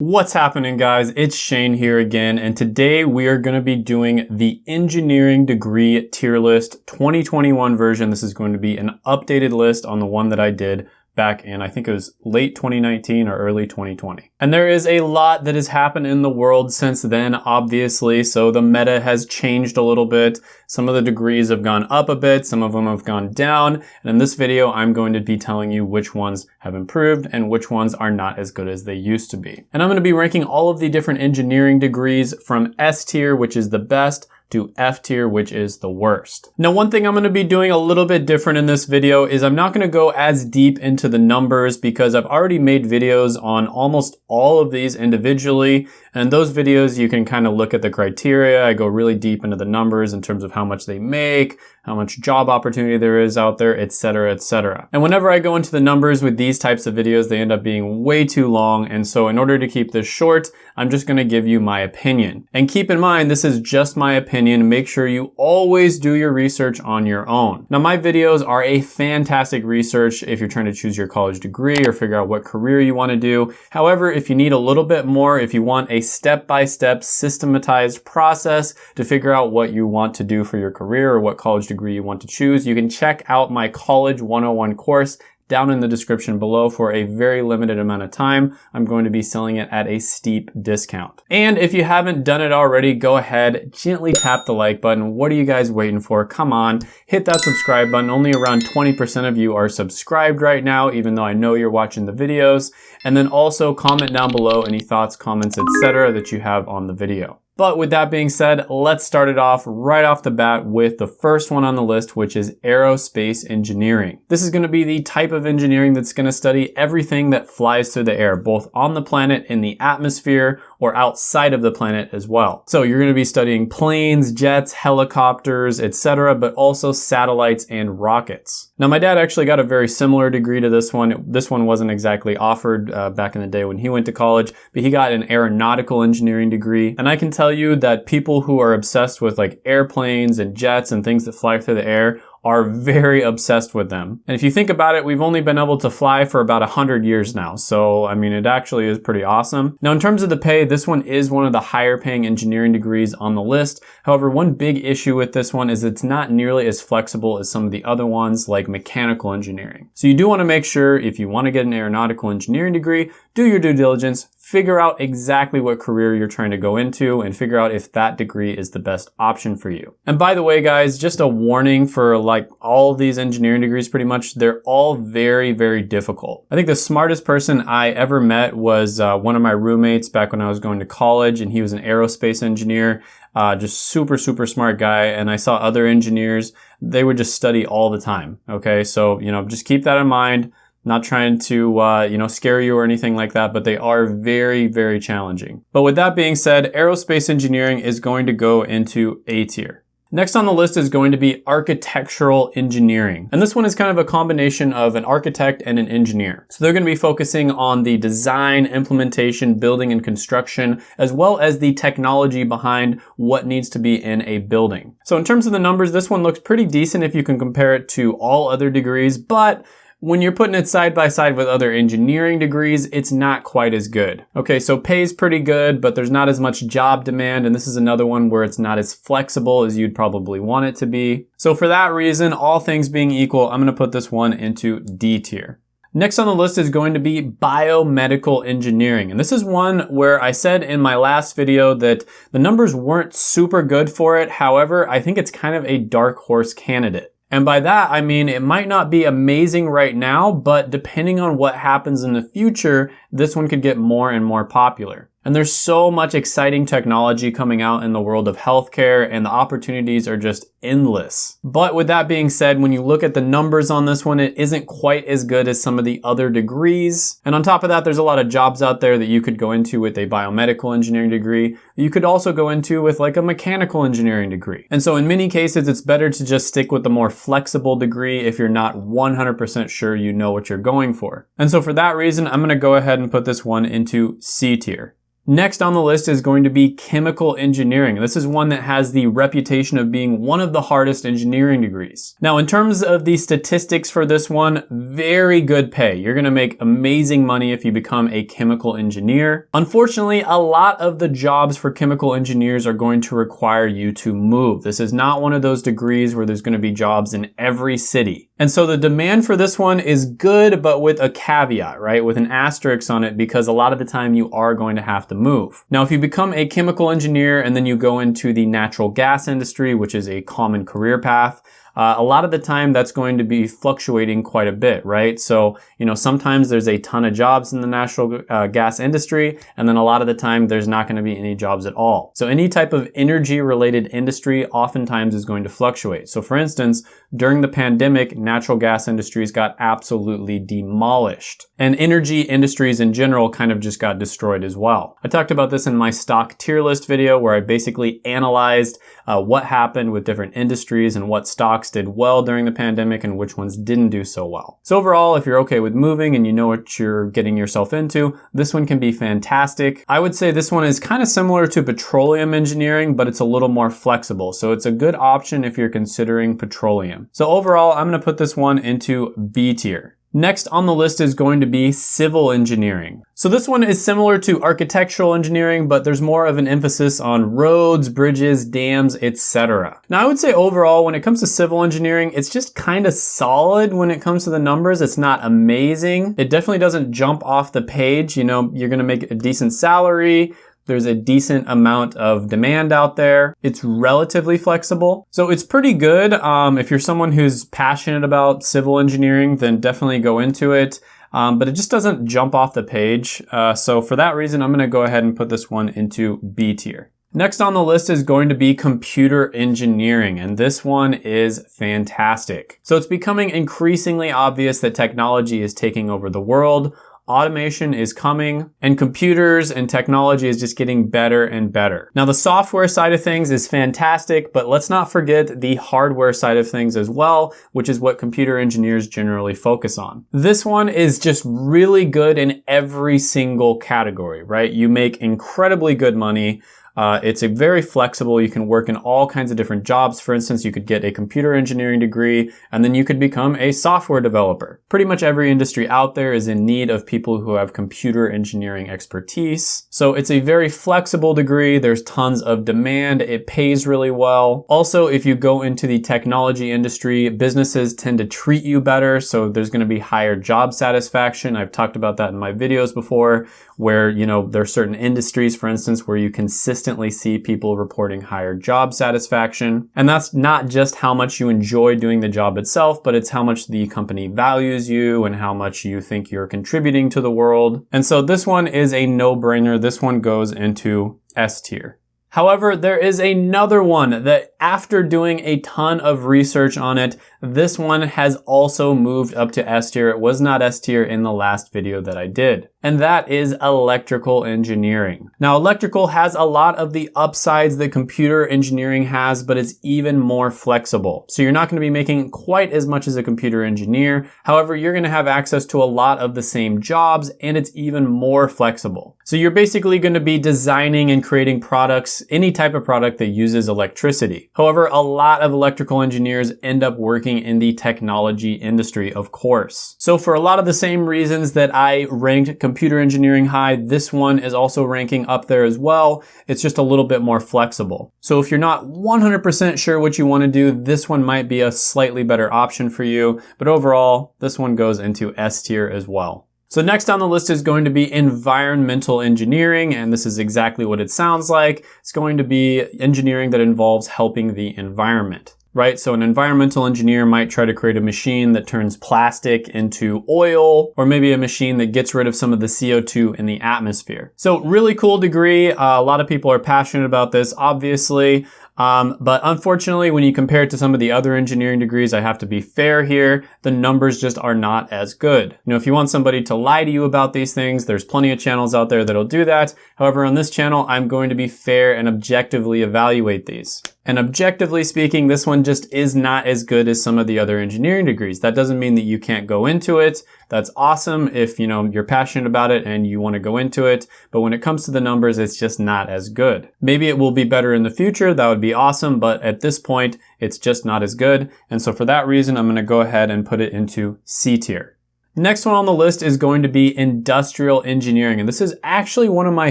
What's happening guys? It's Shane here again and today we are going to be doing the engineering degree tier list 2021 version. This is going to be an updated list on the one that I did back in, I think it was late 2019 or early 2020. And there is a lot that has happened in the world since then, obviously. So the meta has changed a little bit. Some of the degrees have gone up a bit. Some of them have gone down. And in this video, I'm going to be telling you which ones have improved and which ones are not as good as they used to be. And I'm going to be ranking all of the different engineering degrees from S tier, which is the best, to F tier, which is the worst. Now, one thing I'm gonna be doing a little bit different in this video is I'm not gonna go as deep into the numbers because I've already made videos on almost all of these individually. And those videos, you can kind of look at the criteria. I go really deep into the numbers in terms of how much they make, how much job opportunity there is out there, etc., etc. And whenever I go into the numbers with these types of videos, they end up being way too long. And so in order to keep this short, I'm just gonna give you my opinion. And keep in mind, this is just my opinion. Make sure you always do your research on your own. Now, my videos are a fantastic research if you're trying to choose your college degree or figure out what career you wanna do. However, if you need a little bit more, if you want a step-by-step -step systematized process to figure out what you want to do for your career or what college degree you want to choose, you can check out my College 101 course down in the description below for a very limited amount of time. I'm going to be selling it at a steep discount. And if you haven't done it already, go ahead, gently tap the like button. What are you guys waiting for? Come on, hit that subscribe button. Only around 20% of you are subscribed right now, even though I know you're watching the videos. And then also comment down below any thoughts, comments, etc. that you have on the video. But with that being said, let's start it off right off the bat with the first one on the list, which is aerospace engineering. This is gonna be the type of engineering that's gonna study everything that flies through the air, both on the planet, in the atmosphere, or outside of the planet as well. So you're gonna be studying planes, jets, helicopters, etc., but also satellites and rockets. Now my dad actually got a very similar degree to this one. This one wasn't exactly offered uh, back in the day when he went to college, but he got an aeronautical engineering degree. And I can tell you that people who are obsessed with like airplanes and jets and things that fly through the air are very obsessed with them. And if you think about it, we've only been able to fly for about 100 years now. So, I mean, it actually is pretty awesome. Now, in terms of the pay, this one is one of the higher paying engineering degrees on the list. However, one big issue with this one is it's not nearly as flexible as some of the other ones like mechanical engineering. So you do want to make sure if you want to get an aeronautical engineering degree, do your due diligence, figure out exactly what career you're trying to go into and figure out if that degree is the best option for you. And by the way, guys, just a warning for like all these engineering degrees pretty much, they're all very, very difficult. I think the smartest person I ever met was uh, one of my roommates back when I was going to college and he was an aerospace engineer. Uh, just super, super smart guy. And I saw other engineers, they would just study all the time. Okay. So, you know, just keep that in mind. Not trying to, uh, you know, scare you or anything like that, but they are very, very challenging. But with that being said, aerospace engineering is going to go into A tier. Next on the list is going to be architectural engineering. And this one is kind of a combination of an architect and an engineer. So they're going to be focusing on the design, implementation, building, and construction, as well as the technology behind what needs to be in a building. So in terms of the numbers, this one looks pretty decent if you can compare it to all other degrees, but when you're putting it side by side with other engineering degrees, it's not quite as good. Okay, so pay is pretty good, but there's not as much job demand, and this is another one where it's not as flexible as you'd probably want it to be. So for that reason, all things being equal, I'm gonna put this one into D tier. Next on the list is going to be biomedical engineering. And this is one where I said in my last video that the numbers weren't super good for it. However, I think it's kind of a dark horse candidate. And by that, I mean it might not be amazing right now, but depending on what happens in the future, this one could get more and more popular. And there's so much exciting technology coming out in the world of healthcare and the opportunities are just endless. But with that being said, when you look at the numbers on this one, it isn't quite as good as some of the other degrees. And on top of that, there's a lot of jobs out there that you could go into with a biomedical engineering degree. You could also go into with like a mechanical engineering degree. And so in many cases, it's better to just stick with the more flexible degree if you're not 100% sure you know what you're going for. And so for that reason, I'm gonna go ahead and put this one into C tier. Next on the list is going to be chemical engineering. This is one that has the reputation of being one of the hardest engineering degrees. Now, in terms of the statistics for this one, very good pay. You're gonna make amazing money if you become a chemical engineer. Unfortunately, a lot of the jobs for chemical engineers are going to require you to move. This is not one of those degrees where there's gonna be jobs in every city. And so the demand for this one is good, but with a caveat, right? With an asterisk on it because a lot of the time you are going to have to move. Now, if you become a chemical engineer and then you go into the natural gas industry, which is a common career path, uh, a lot of the time that's going to be fluctuating quite a bit, right? So, you know, sometimes there's a ton of jobs in the natural uh, gas industry, and then a lot of the time there's not going to be any jobs at all. So any type of energy related industry oftentimes is going to fluctuate. So for instance, during the pandemic, natural gas industries got absolutely demolished. And energy industries in general kind of just got destroyed as well. I talked about this in my stock tier list video where I basically analyzed uh, what happened with different industries and what stocks did well during the pandemic and which ones didn't do so well. So overall, if you're okay with moving and you know what you're getting yourself into, this one can be fantastic. I would say this one is kind of similar to petroleum engineering, but it's a little more flexible. So it's a good option if you're considering petroleum. So overall, I'm gonna put this one into B tier. Next on the list is going to be civil engineering. So this one is similar to architectural engineering, but there's more of an emphasis on roads, bridges, dams, etc. Now I would say overall, when it comes to civil engineering, it's just kind of solid when it comes to the numbers. It's not amazing. It definitely doesn't jump off the page. You know, you're gonna make a decent salary, there's a decent amount of demand out there. It's relatively flexible. So it's pretty good. Um, if you're someone who's passionate about civil engineering, then definitely go into it. Um, but it just doesn't jump off the page. Uh, so for that reason, I'm gonna go ahead and put this one into B tier. Next on the list is going to be computer engineering, and this one is fantastic. So it's becoming increasingly obvious that technology is taking over the world automation is coming and computers and technology is just getting better and better. Now the software side of things is fantastic, but let's not forget the hardware side of things as well, which is what computer engineers generally focus on. This one is just really good in every single category, right? You make incredibly good money uh, it's a very flexible. You can work in all kinds of different jobs. For instance, you could get a computer engineering degree and then you could become a software developer. Pretty much every industry out there is in need of people who have computer engineering expertise. So it's a very flexible degree. There's tons of demand. It pays really well. Also, if you go into the technology industry, businesses tend to treat you better. So there's going to be higher job satisfaction. I've talked about that in my videos before where, you know, there are certain industries, for instance, where you consistently see people reporting higher job satisfaction. And that's not just how much you enjoy doing the job itself, but it's how much the company values you and how much you think you're contributing to the world. And so this one is a no-brainer. This one goes into S tier. However, there is another one that after doing a ton of research on it, this one has also moved up to S tier. It was not S tier in the last video that I did. And that is electrical engineering. Now, electrical has a lot of the upsides that computer engineering has, but it's even more flexible. So you're not gonna be making quite as much as a computer engineer. However, you're gonna have access to a lot of the same jobs and it's even more flexible. So you're basically gonna be designing and creating products, any type of product that uses electricity. However, a lot of electrical engineers end up working in the technology industry, of course. So for a lot of the same reasons that I ranked computer engineering high, this one is also ranking up there as well. It's just a little bit more flexible. So if you're not 100% sure what you want to do, this one might be a slightly better option for you. But overall, this one goes into S tier as well. So next on the list is going to be environmental engineering, and this is exactly what it sounds like. It's going to be engineering that involves helping the environment right? So an environmental engineer might try to create a machine that turns plastic into oil, or maybe a machine that gets rid of some of the CO2 in the atmosphere. So really cool degree. Uh, a lot of people are passionate about this, obviously. Um, but unfortunately, when you compare it to some of the other engineering degrees, I have to be fair here. The numbers just are not as good. You know, if you want somebody to lie to you about these things, there's plenty of channels out there that'll do that. However, on this channel, I'm going to be fair and objectively evaluate these. And objectively speaking, this one just is not as good as some of the other engineering degrees. That doesn't mean that you can't go into it. That's awesome if, you know, you're passionate about it and you want to go into it. But when it comes to the numbers, it's just not as good. Maybe it will be better in the future. That would be awesome. But at this point, it's just not as good. And so for that reason, I'm going to go ahead and put it into C tier. Next one on the list is going to be industrial engineering. And this is actually one of my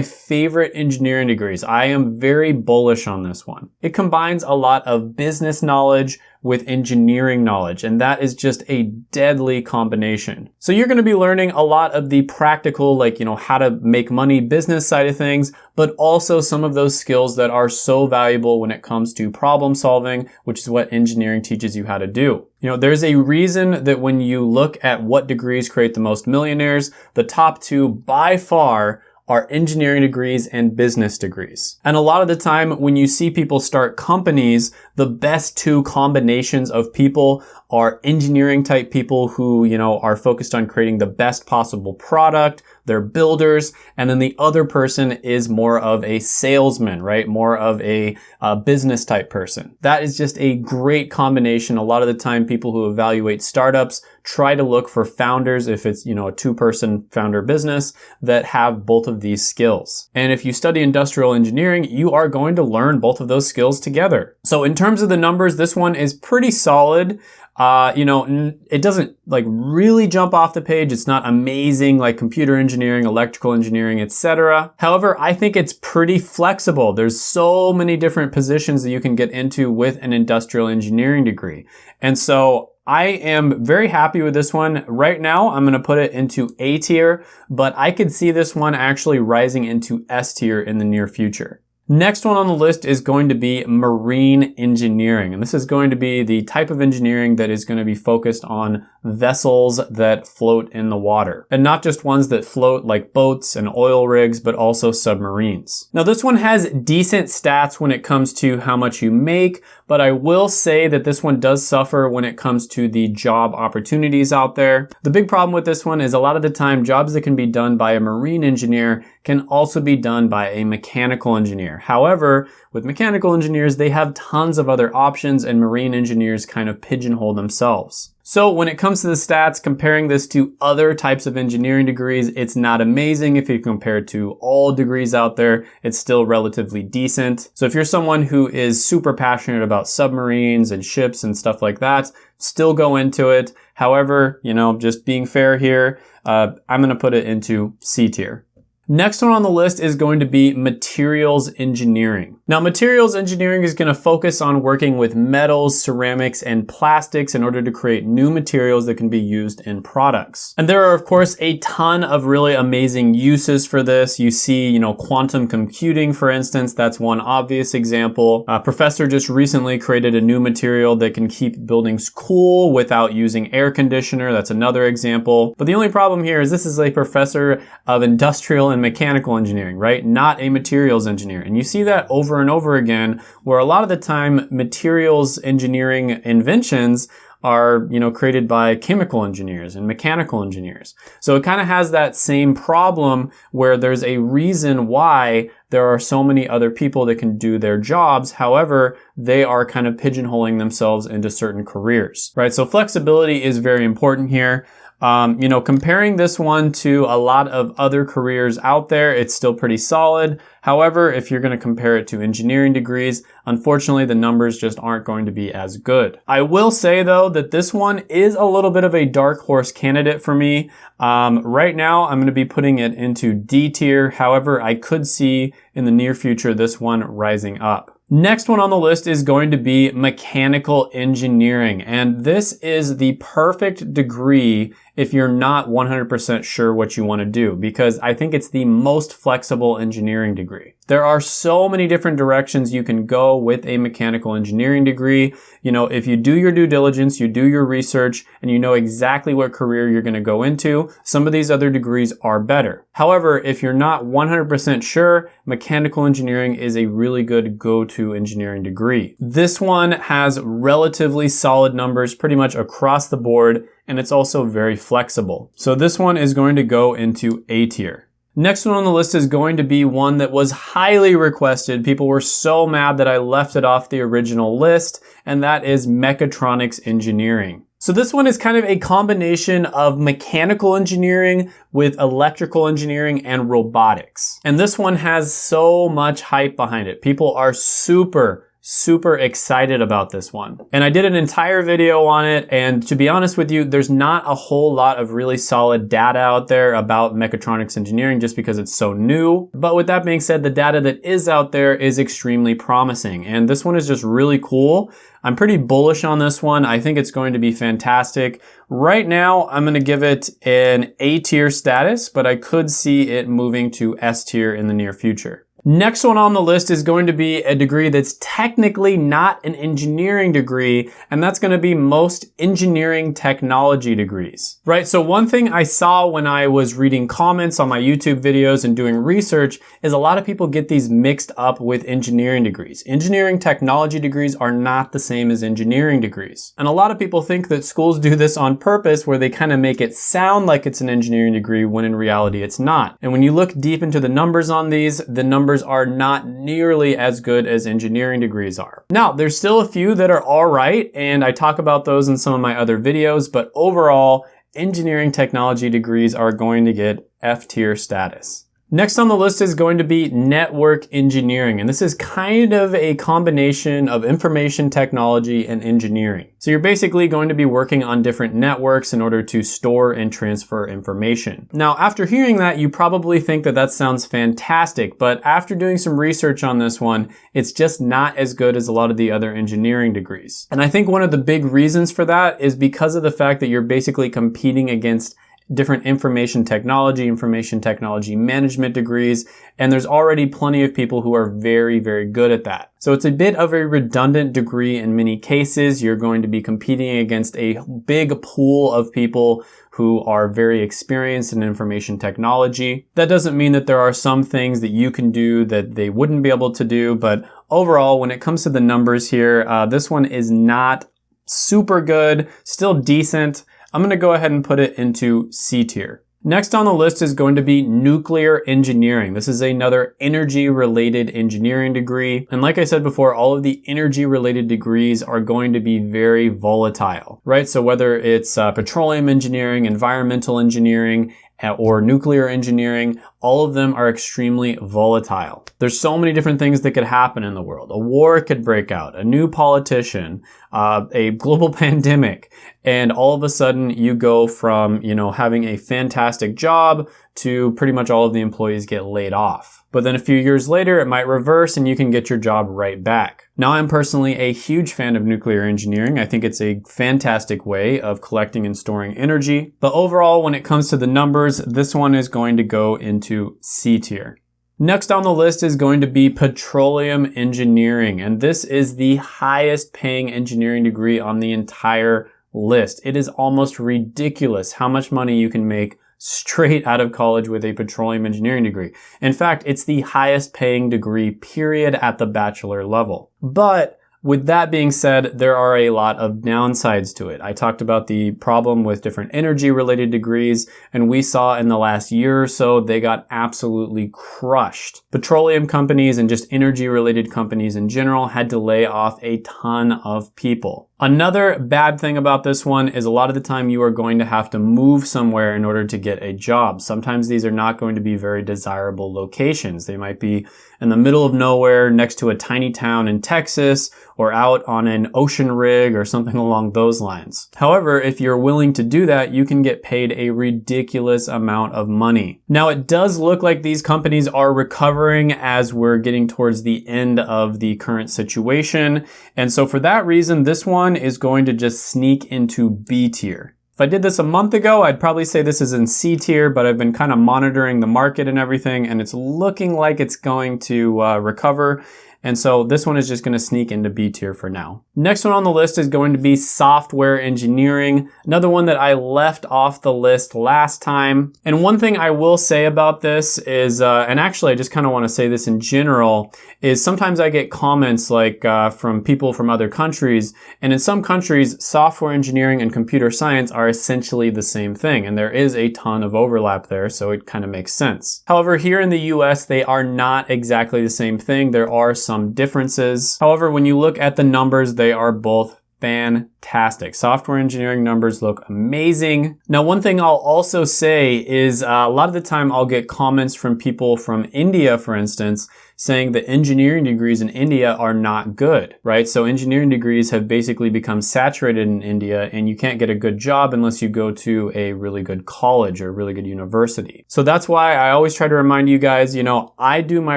favorite engineering degrees. I am very bullish on this one. It combines a lot of business knowledge with engineering knowledge, and that is just a deadly combination. So you're gonna be learning a lot of the practical, like, you know, how to make money business side of things, but also some of those skills that are so valuable when it comes to problem solving, which is what engineering teaches you how to do. You know, there's a reason that when you look at what degrees create the most millionaires, the top two by far are engineering degrees and business degrees. And a lot of the time when you see people start companies, the best two combinations of people are engineering type people who, you know, are focused on creating the best possible product, they're builders, and then the other person is more of a salesman, right? More of a uh, business type person. That is just a great combination. A lot of the time people who evaluate startups try to look for founders if it's, you know, a two person founder business that have both of these skills. And if you study industrial engineering, you are going to learn both of those skills together. So in terms of the numbers, this one is pretty solid. Uh, you know, it doesn't like really jump off the page. It's not amazing like computer engineering, electrical engineering, etc. However, I think it's pretty flexible. There's so many different positions that you can get into with an industrial engineering degree. And so I am very happy with this one. Right now, I'm gonna put it into A tier, but I could see this one actually rising into S tier in the near future. Next one on the list is going to be marine engineering. And this is going to be the type of engineering that is going to be focused on vessels that float in the water. And not just ones that float like boats and oil rigs, but also submarines. Now this one has decent stats when it comes to how much you make, but I will say that this one does suffer when it comes to the job opportunities out there. The big problem with this one is a lot of the time jobs that can be done by a marine engineer can also be done by a mechanical engineer. However, with mechanical engineers, they have tons of other options and marine engineers kind of pigeonhole themselves. So when it comes to the stats, comparing this to other types of engineering degrees, it's not amazing. If you compare it to all degrees out there, it's still relatively decent. So if you're someone who is super passionate about submarines and ships and stuff like that, still go into it. However, you know, just being fair here, uh, I'm going to put it into C tier. Next one on the list is going to be materials engineering. Now, materials engineering is going to focus on working with metals, ceramics, and plastics in order to create new materials that can be used in products. And there are, of course, a ton of really amazing uses for this. You see, you know, quantum computing, for instance, that's one obvious example. A professor just recently created a new material that can keep buildings cool without using air conditioner. That's another example. But the only problem here is this is a professor of industrial mechanical engineering, right? Not a materials engineer. And you see that over and over again, where a lot of the time materials engineering inventions are, you know, created by chemical engineers and mechanical engineers. So it kind of has that same problem where there's a reason why there are so many other people that can do their jobs. However, they are kind of pigeonholing themselves into certain careers, right? So flexibility is very important here. Um, you know, comparing this one to a lot of other careers out there, it's still pretty solid. However, if you're going to compare it to engineering degrees, unfortunately the numbers just aren't going to be as good. I will say though that this one is a little bit of a dark horse candidate for me. Um, right now I'm going to be putting it into D tier. However, I could see in the near future this one rising up. Next one on the list is going to be mechanical engineering. And this is the perfect degree if you're not 100% sure what you want to do, because I think it's the most flexible engineering degree. There are so many different directions you can go with a mechanical engineering degree. You know, if you do your due diligence, you do your research, and you know exactly what career you're going to go into, some of these other degrees are better. However, if you're not 100% sure, mechanical engineering is a really good go-to engineering degree. This one has relatively solid numbers pretty much across the board and it's also very flexible. So this one is going to go into A tier. Next one on the list is going to be one that was highly requested. People were so mad that I left it off the original list, and that is mechatronics engineering. So this one is kind of a combination of mechanical engineering with electrical engineering and robotics. And this one has so much hype behind it. People are super super excited about this one. And I did an entire video on it, and to be honest with you, there's not a whole lot of really solid data out there about mechatronics engineering just because it's so new. But with that being said, the data that is out there is extremely promising, and this one is just really cool. I'm pretty bullish on this one. I think it's going to be fantastic. Right now, I'm going to give it an A tier status, but I could see it moving to S tier in the near future. Next one on the list is going to be a degree that's technically not an engineering degree, and that's going to be most engineering technology degrees. Right, so one thing I saw when I was reading comments on my YouTube videos and doing research is a lot of people get these mixed up with engineering degrees. Engineering technology degrees are not the same as engineering degrees. And a lot of people think that schools do this on purpose where they kind of make it sound like it's an engineering degree when in reality it's not. And when you look deep into the numbers on these, the numbers numbers are not nearly as good as engineering degrees are. Now, there's still a few that are all right, and I talk about those in some of my other videos, but overall, engineering technology degrees are going to get F tier status. Next on the list is going to be network engineering, and this is kind of a combination of information technology and engineering. So you're basically going to be working on different networks in order to store and transfer information. Now, after hearing that, you probably think that that sounds fantastic, but after doing some research on this one, it's just not as good as a lot of the other engineering degrees. And I think one of the big reasons for that is because of the fact that you're basically competing against different information technology, information technology management degrees, and there's already plenty of people who are very, very good at that. So it's a bit of a redundant degree in many cases. You're going to be competing against a big pool of people who are very experienced in information technology. That doesn't mean that there are some things that you can do that they wouldn't be able to do, but overall, when it comes to the numbers here, uh, this one is not super good, still decent, I'm going to go ahead and put it into C tier. Next on the list is going to be nuclear engineering. This is another energy related engineering degree. And like I said before, all of the energy related degrees are going to be very volatile, right? So whether it's uh, petroleum engineering, environmental engineering, or nuclear engineering, all of them are extremely volatile. There's so many different things that could happen in the world. A war could break out, a new politician, uh, a global pandemic, and all of a sudden you go from, you know, having a fantastic job to pretty much all of the employees get laid off. But then a few years later, it might reverse and you can get your job right back. Now, I'm personally a huge fan of nuclear engineering. I think it's a fantastic way of collecting and storing energy. But overall, when it comes to the numbers, this one is going to go into C tier. Next on the list is going to be petroleum engineering, and this is the highest paying engineering degree on the entire list. It is almost ridiculous how much money you can make straight out of college with a petroleum engineering degree. In fact, it's the highest paying degree period at the bachelor level. But with that being said, there are a lot of downsides to it. I talked about the problem with different energy related degrees, and we saw in the last year or so, they got absolutely crushed. Petroleum companies and just energy related companies in general had to lay off a ton of people. Another bad thing about this one is a lot of the time you are going to have to move somewhere in order to get a job. Sometimes these are not going to be very desirable locations. They might be in the middle of nowhere next to a tiny town in Texas or out on an ocean rig or something along those lines. However, if you're willing to do that, you can get paid a ridiculous amount of money. Now, it does look like these companies are recovering as we're getting towards the end of the current situation. And so for that reason, this one one is going to just sneak into B tier. If I did this a month ago, I'd probably say this is in C tier, but I've been kind of monitoring the market and everything, and it's looking like it's going to uh, recover. And so this one is just gonna sneak into B tier for now. Next one on the list is going to be software engineering. Another one that I left off the list last time. And one thing I will say about this is, uh, and actually I just kind of want to say this in general, is sometimes I get comments like uh, from people from other countries. And in some countries, software engineering and computer science are essentially the same thing. And there is a ton of overlap there. So it kind of makes sense. However, here in the US, they are not exactly the same thing. There are differences. However, when you look at the numbers, they are both fantastic. Software engineering numbers look amazing. Now, one thing I'll also say is uh, a lot of the time I'll get comments from people from India, for instance, saying that engineering degrees in India are not good, right? So engineering degrees have basically become saturated in India and you can't get a good job unless you go to a really good college or a really good university. So that's why I always try to remind you guys, you know, I do my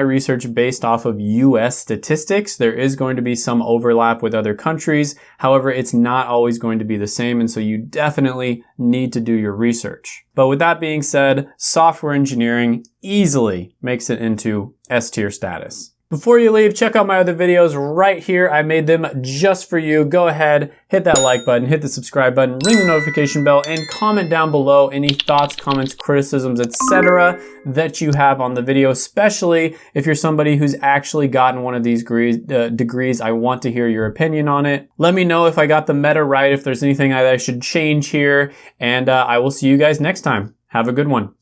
research based off of US statistics. There is going to be some overlap with other countries. However, it's not always going to be the same. And so you definitely need to do your research. But with that being said, software engineering easily makes it into S tier status. Before you leave, check out my other videos right here. I made them just for you. Go ahead, hit that like button, hit the subscribe button, ring the notification bell, and comment down below any thoughts, comments, criticisms, etc. that you have on the video, especially if you're somebody who's actually gotten one of these degrees, uh, degrees. I want to hear your opinion on it. Let me know if I got the meta right, if there's anything I, I should change here, and uh, I will see you guys next time. Have a good one.